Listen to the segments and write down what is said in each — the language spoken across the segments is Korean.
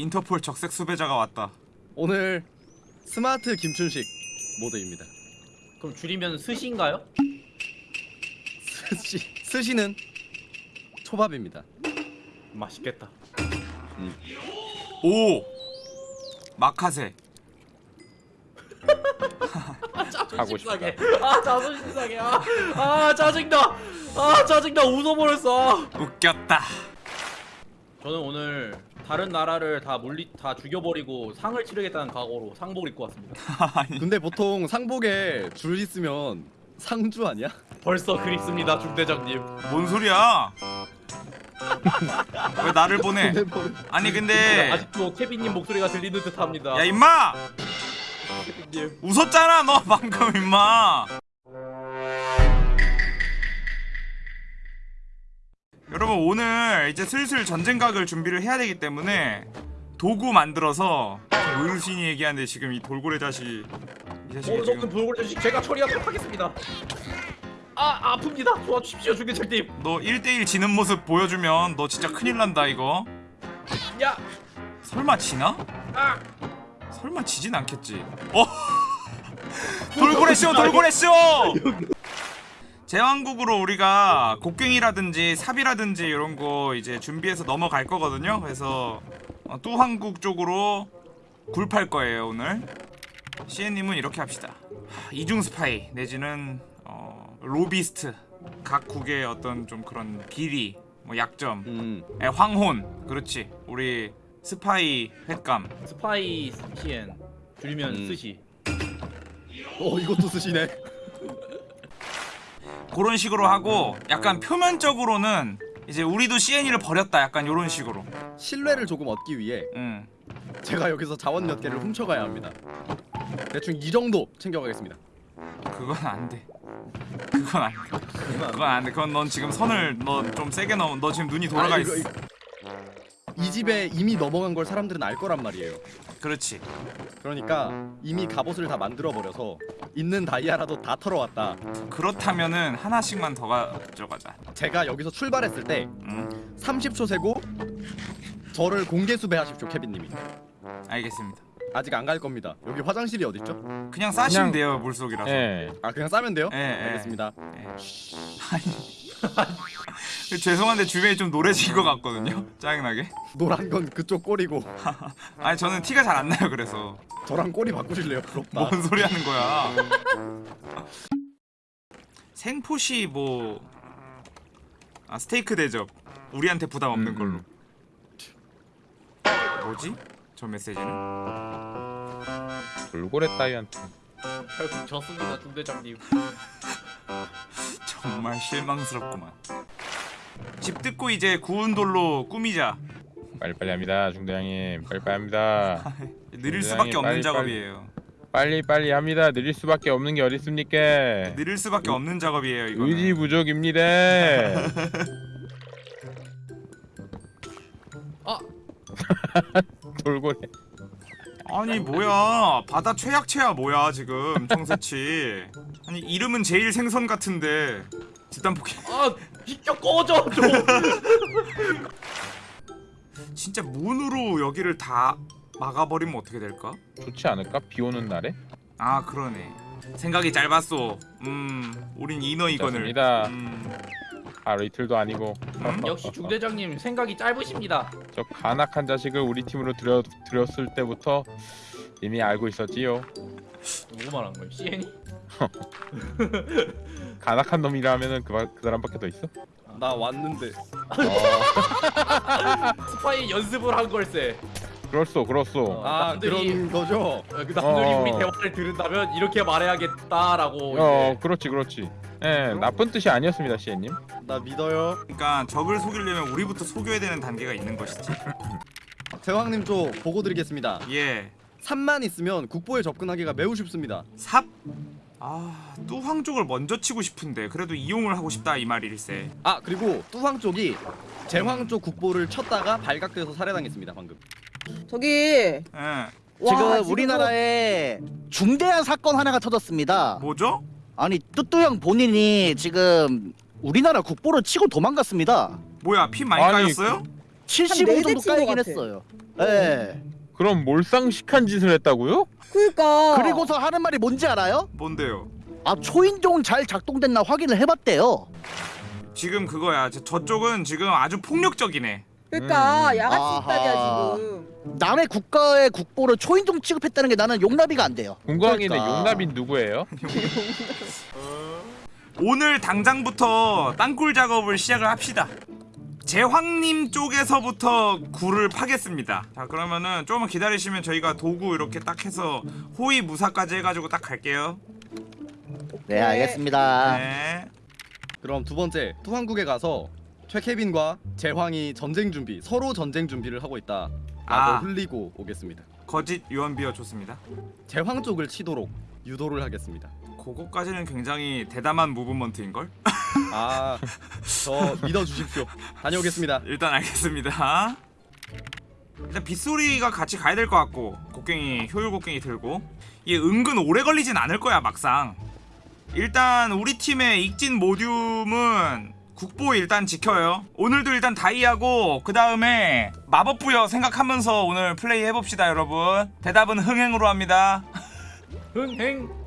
인터폴 적색 수배자가 왔다. 오늘 스마트 김춘식 모드입니다. 그럼 줄이면 스시인가요? 스시 스시는 초밥입니다. 맛있겠다. 오 마카세. 하고 상해. 아 자존심 상해. 아, 아 짜증나. 아 짜증나. 웃어버렸어. 웃겼다. 저는 오늘 다른 나라를 다 물리 다 죽여버리고 상을 치르겠다는 각오로 상복을 입고 왔습니다. 근데 보통 상복에 줄 있으면 상주 아니야? 벌써 그립습니다, 중대장님. 뭔 소리야? 왜 나를 보내? 근데 뭐- 아니 근데 아직도 케빈님 목소리가 들리는 듯합니다. 야 임마. 웃었잖아 너 방금 임마. 여러분 오늘 이제 슬슬 전쟁각을 준비를 해야 되기 때문에 도구 만들어서 어르신이 얘기하는데 지금 이 돌고래 자식이 이 자식이 오늘 지금 불고래 자식 제가 처리하도록 하겠습니다. 아 아픕니다. 도와주십시오, 중대장님. 너 1대1 지는 모습 보여주면 너 진짜 큰일 난다 이거 야, 설마 지나? 아, 설마 지진 않겠지 어? 돌고래 쇼 돌고래 쇼 제왕국으로 우리가 곡괭이라든지 삽이라든지 이런 거 이제 준비해서 넘어갈 거거든요. 그래서 어, 뚜황국 쪽으로 굴팔 거예요 오늘. 시엔님은 이렇게 합시다. 하, 이중 스파이 내지는 어, 로비스트. 각 국의 어떤 좀 그런 비리 뭐 약점. 음. 에, 황혼. 그렇지. 우리 스파이 횟감. 스파이 시엔. 줄이면 음. 스시. 어 이것도 스시네. 그런 식으로 하고 약간 표면적으로는 이제 우리도 CN이를 버렸다. 약간 요런 식으로. 신뢰를 조금 얻기 위해 응. 제가 여기서 자원 몇 개를 훔쳐가야 합니다. 대충 이 정도 챙겨가겠습니다. 그건 안돼. 그건 안돼. 그건 안돼. 그건 넌 지금 선을 너 좀 세게 넘어 너 지금 눈이 돌아가 아, 있어. 이거, 이 집에 이미 넘어간 걸 사람들은 알 거란 말이에요. 그렇지 그러니까 이미 갑옷을 다 만들어 버려서 있는 다이아라도 다 털어왔다. 그렇다면은 하나씩만 더 가져가자 제가 여기서 출발했을 때응 30초 세고 저를 공개 수배하십시오, 케빈님이. 알겠습니다 아직 안 갈 겁니다. 여기 화장실이 어디 있죠? 그냥 싸시면 그냥- 돼요 물속이라서 예. 아 그냥 싸면 돼요? 예, 예. 알겠습니다. 예. 아니 죄송한데 주변이 좀 노래진 것 같거든요 짜증나게 노란 건 그쪽 꼬리고 아니 저는 티가 잘 안 나요 그래서 저랑 꼬리 바꾸실래요? 부럽다. 뭔 소리 하는 거야? 생포시 뭐 아, 스테이크 대접 우리한테 부담 없는 음, 걸로. 음. 뭐지? 저 메시지는? 돌고래 따위한테. 결국 졌습니다, 중대장님. 정말 실망스럽구만. 집 듣고 이제 구운 돌로 꾸미자. 빨리빨리 합니다, 중대장님. 빨리빨리 합니다. 느릴 수밖에 없는 빨리, 작업이에요. 빨리 빨리 합니다. 느릴 수밖에 없는 게 어딨습니까? 느릴 수밖에 없는 작업이에요 이거. 의지 부족입니다. 아, 돌고래. 아니 뭐야 바다 최약체야 뭐야 지금 청새치. 아니 이름은 제일 생선 같은데 집단 포켓. 아, 비켜 꺼져 좀. 진짜 문으로 여기를 다 막아버리면 어떻게 될까? 좋지 않을까? 비 오는 날에? 아 그러네 생각이 짧았어 음 우린 이너 이건을. 음, 하루 이틀도 아니고. 음? 역시 중대장님 생각이 짧으십니다. 저 간악한 자식을 우리 팀으로 들여 들였을 때부터 이미 알고 있었지요. 누구 말한 거예요? CN이? 간악한 놈이라면은 그, 그 사람밖에 더 있어? 나 왔는데. 어, 스파이 연습을 한 걸세. 그렇소, 그렇소. 아 남들이- 그런 거죠? 어, 그 남들이 어. 우리 대화를 들은다면 이렇게 말해야겠다라고 어, 이제 그렇지, 그렇지. 예, 나쁜 뜻이 아니었습니다, 시애님. 나 믿어요. 그러니까 적을 속이려면 우리부터 속여야 되는 단계가 있는 것이지 대왕님 쪽 보고 드리겠습니다. 예 3만 있으면 국보에 접근하기가 매우 쉽습니다. 삽? 아 뚜황 쪽을 먼저 치고 싶은데 그래도 이용을 하고 싶다 이 말일세 아 그리고 뚜황 쪽이 제황 쪽 국보를 쳤다가 발각돼서 살해당했습니다 방금. 저기 예 지금 우리나라에 중대한 사건 하나가 터졌습니다. 뭐죠? 아니 뚜뚜형 본인이 지금 우리나라 국보를 치고 도망갔습니다. 뭐야 피 많이 아니, 까였어요? 75 네대 정도 까이긴. 했어요. 예. 그럼 몰상식한 짓을 했다고요? 그러니까. 그리고서 하는 말이 뭔지 알아요? 뭔데요? 아 초인종 잘 작동됐나 확인을 해봤대요. 지금 그거야. 저- 저쪽은 지금 아주 폭력적이네. 그러니까 음. 야같이 아하. 있다냐 지금. 남의 국가의 국보를 초인종 취급했다는 게 나는 용납이가 안 돼요. 해 그러니까. 용납인 누구예요? 오늘 당장부터 땅굴 작업을 시작을 합시다. 제황님 쪽에서부터 굴을 파겠습니다. 자 그러면은 조금만 기다리시면 저희가 도구 이렇게 딱 해서 호위 무사까지 해가지고 딱 갈게요. 네 알겠습니다. 네. 그럼 두 번째 투항국에 가서 최케빈과 제황이 전쟁 준비 서로 전쟁 준비를 하고 있다 라고 아. 흘리고 오겠습니다. 거짓 유언비어 좋습니다. 제황 쪽을 치도록 유도를 하겠습니다. 그거까지는 굉장히 대담한 무브먼트인 걸. 아, 저 믿어 주십시오. 다녀오겠습니다. 일단 알겠습니다. 일단 빗소리가 같이 가야 될 것 같고 곡괭이 효율 곡괭이 들고 이게 은근 오래 걸리진 않을 거야 막상. 일단 우리 팀의 익진 모듈은 국보 일단 지켜요. 오늘도 일단 다이하고 그 다음에 마법 부여 생각하면서 오늘 플레이 해봅시다 여러분. 대답은 흥행으로 합니다. 흥행.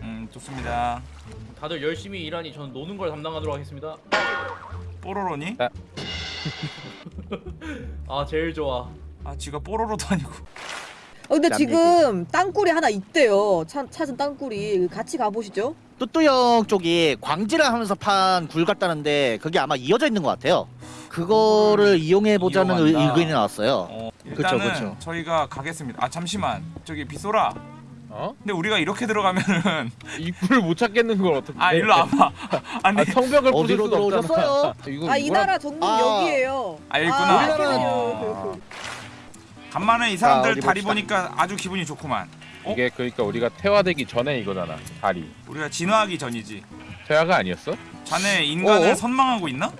음 좋습니다. 다들 열심히 일하니 전 노는 걸 담당하도록 하겠습니다. 뽀로로니? 아 제일 좋아. 아 지가 뽀로로도 아니고. 어, 근데 남 지금 땅굴이 하나 있대요. 찾, 찾은 땅굴이 같이 가보시죠. 뚜뚜 형 쪽이 광질을 하면서 판 굴 같다는데 그게 아마 이어져 있는 것 같아요. 그거를 이용해 보자는 의- 이용한다. 의견이 나왔어요. 어, 그쵸, 일단은 그쵸. 저희가 가겠습니다. 아 잠시만 저기 빗소라. 어? 근데 우리가 이렇게 들어가면은 입구를 못 찾겠는 걸 어떻게? 아 일로 와봐. 아니 아, 성벽을 부술 수도 없잖아. 이거 아이 나라 정문 아. 여기에요. 아, 있구나. 우리나라는- 어. 간만에 이 사람들 다리. 보니까 아주 기분이 좋구만. 어? 이게 그러니까 우리가 퇴화되기 전에 이거잖아. 다리. 우리가 진화하기 전이지. 퇴화가 아니었어? 자네 인간을 어? 선망하고 있나?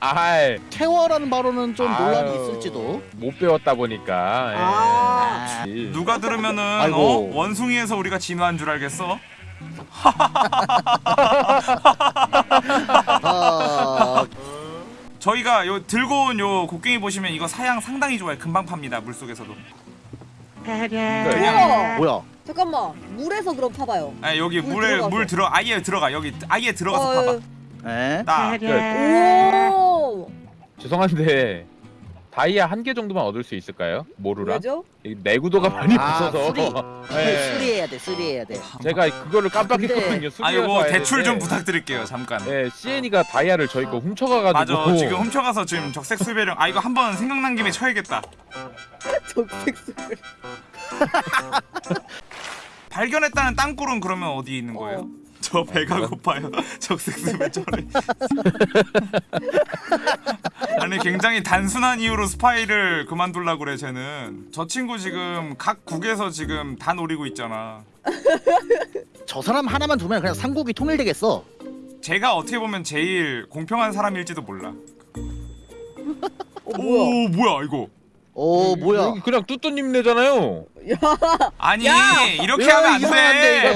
아이 태화라는 발언은 좀 논란이 아유, 있을지도. 못 배웠다 보니까. 예. 아. 누가 들으면은. 어? 원숭이에서 우리가 진화한 줄 알겠어? 아, 저희가 요 들고 온 요 곡괭이 보시면 이거 사양 상당히 좋아요. 금방 팝니다. 물 속에서도. 우와. 뭐야? 잠깐만 물에서 그럼 파봐요. 아 여기 물 물에 들어가서. 물 들어 아예 들어가 여기 아예 들어가서 어, 봐봐. 에? 나 오. 죄송한데 다이아 한 개 정도만 얻을 수 있을까요? 모루랑? 왜죠? 이 내구도가 많이 아, 붙어서 수리. 예. 수리해야 돼, 수리해야 돼. 제가 그거를 깜빡했거든요. 근데- 아 수리해서 이거 와야 대출 좀. 부탁드릴게요. 잠깐. 예, CN이가 다이아를 저희 거 훔쳐가가지고 맞아 지금 훔쳐가서 지금 적색 수배령 아 이거 한번 생각난 김에 쳐야겠다 적색 술. 발견했다는 땅굴은 그러면 어디 있는 거예요? 어. 저 배가 고파요. 적색 수배 저래 아니 굉장히 단순한 이유로 스파이를 그만둘라 그래 쟤는. 저 친구 지금 각 국에서 지금 다 노리고 있잖아. 저 사람 하나만 두면 그냥 삼국이 통일되겠어. 제가 어떻게 보면 제일 공평한 사람일지도 몰라. 어 뭐야? 오 뭐야 이거 어 음, 뭐야? 그냥 뚜뚜님네잖아요. 아니 야! 이렇게 야, 하면 안돼.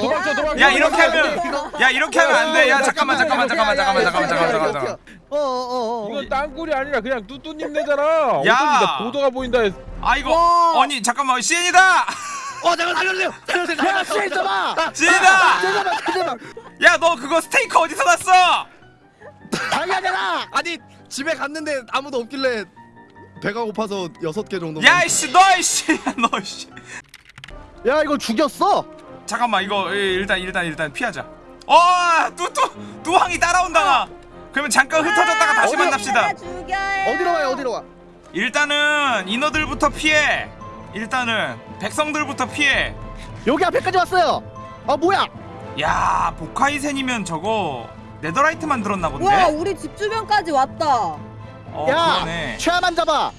야, 야 이렇게 하면 야 이렇게 하면 안돼. 야 잠깐만 잠깐만 잠깐만 잠깐만 잠깐만 잠깐만 잠깐만 어어어 어, 어, 어. 이건 땅굴이 아니라 그냥 뚜뚜님네잖아. 야. 보도가 보인다 아 이거 아니 잠깐만. CN이다! 어 잠깐 살려주세요. 야 CN 잡아! 아, CN이다! 아, 야너 그거 스테이크 어디서 났어? 당연하잖아 아니 집에 갔는데 아무도 없길래 배가 고파서 여섯 개 정도. 야 이씨 너 이씨 너 이씨 야, 이거 죽였어. 잠깐만 이거 예, 일단 일단 일단 피하자 어 뚜뚜 뚜왕이 따라온다 나 그러면 잠깐 흩어졌다가 다시 어디로- 만납시다. 어디로 와요? 어디로 와? 일단은 인어들부터 피해 일단은 백성들부터 피해 여기 앞에까지 왔어요. 아, 뭐야? 야 보카이센이면 저거 네더라이트 만들었나 본데 와 우리 집 주변까지 왔다. 어 야, 그러네 최야만 잡아.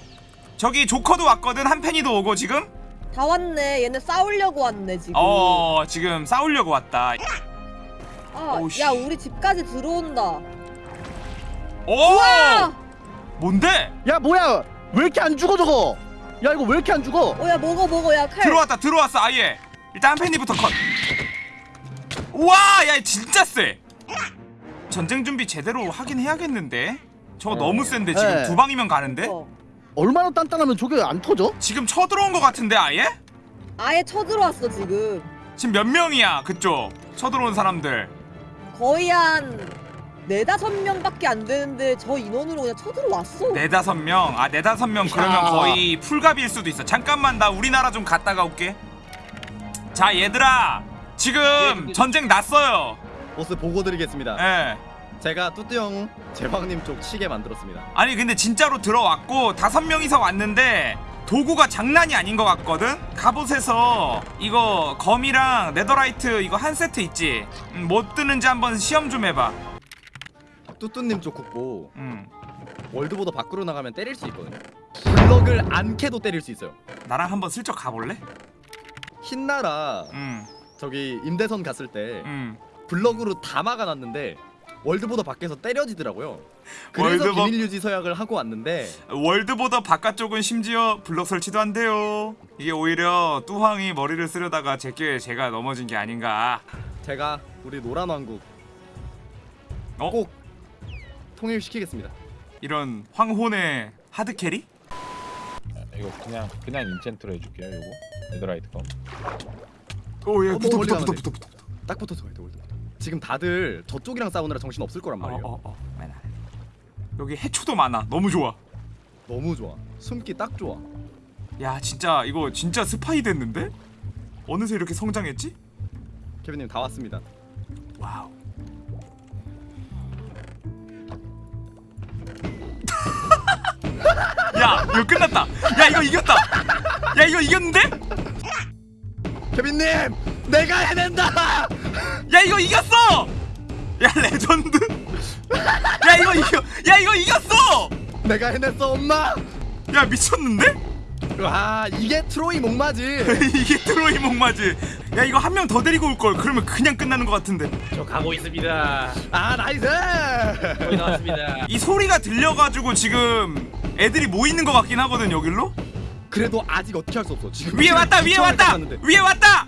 저기 조커도 왔거든 한펜이도 오고 지금 다 왔네. 얘네 싸우려고 왔네 지금. 어 지금 싸우려고 왔다 아, 씨. 야 우리 집까지 들어온다. 오 와. 뭔데 야, 뭐야? 왜 이렇게 안 죽어 저거? 야, 이거 왜 이렇게 안 죽어? 어야 먹어 먹어 야 칼. 들어왔다 들어왔어 아예 일단 한펜이부터 컷 우와 야 진짜 쎄 전쟁 준비 제대로 하긴 해야겠는데 저거 네. 너무 센데 지금 네. 두 방이면 가는데? 어. 얼마나 단단하면 저게 안 터져? 지금 쳐들어온 거 같은데 아예? 아예 쳐들어왔어 지금. 지금 몇 명이야 그쪽 쳐들어온 사람들 거의 한 네다섯 명밖에 안 되는데 저 인원으로 그냥 쳐들어왔어. 네다섯 명아 네다섯 명 그러면 야. 거의 풀갑일 수도 있어 잠깐만 나 우리나라 좀 갔다가 올게 자 얘들아 지금 전쟁 났어요 보스 보고 드리겠습니다. 예 제가 뚜뚜형 제왕님 쪽 치게 만들었습니다. 아니 근데 진짜로 들어왔고 다섯 명이서 왔는데 도구가 장난이 아닌 것 같거든? 갑옷에서 이거 검이랑 네더라이트 이거 한 세트 있지? 음, 못 뜨는지 한번 시험 좀 해봐 뚜뚜님 쪽 국보 음. 월드보다 밖으로 나가면 때릴 수 있거든요. 블럭을 안 캐도 때릴 수 있어요. 나랑 한번 슬쩍 가볼래? 흰나라 음, 저기 임대선 갔을 때 음. 블럭으로 다 막아놨는데 월드보다 밖에서 때려지더라고요. 그래서 world bor- 비밀 유지 서약을 하고 왔는데 world border 바깥쪽은 심지어 블럭 설치도 안 돼요 이게 오히려 뚜황이 머리를 쓰려다가 제 꾀에 제가 넘어진 게 아닌가 제가 우리 노란 왕국 어? 꼭 통일시키겠습니다. 이런 황혼의 hard carry? 이거 그냥 그냥 enchant로 해줄게요. 요거 netherite 검. Oh yeah 어, 붙어 멀리 붙어 가는데. 붙어 붙어 붙어 딱 붙어서 가야 돼 world border. 지금 다들 저쪽이랑 싸우느라 정신 없을 거란 말이에요. 어 어어 어, 맨 아래. 여기 해초도 많아 너무 좋아 너무 좋아. 숨기 딱 좋아. 야 진짜 이거 진짜 스파이 됐는데? 어느새 이렇게 성장했지? 케빈님 다 왔습니다. wow 야 이거 끝났다 야 이거 이겼다 야 이거 이겼는데? 케빈님 내가 해낸다. 야 이거 이겼어 야 레전드 야 이거 이겨 야 이거 이겼어 내가 해냈어 엄마. 야 미쳤는데? 와 이게 트로이 목마지. 이게 트로이 목마지 야 이거 한 명 더 데리고 올 걸 그러면 그냥 끝나는 것 같은데 저 가고 있습니다. 아 nice. 거의 나왔습니다. 이 소리가 들려가지고 지금 애들이 모이는 것 같긴 하거든 여길로 그래도 아직 어떻게 할 수 없어. 지금 위에 왔다 위에 왔다. 위에 왔다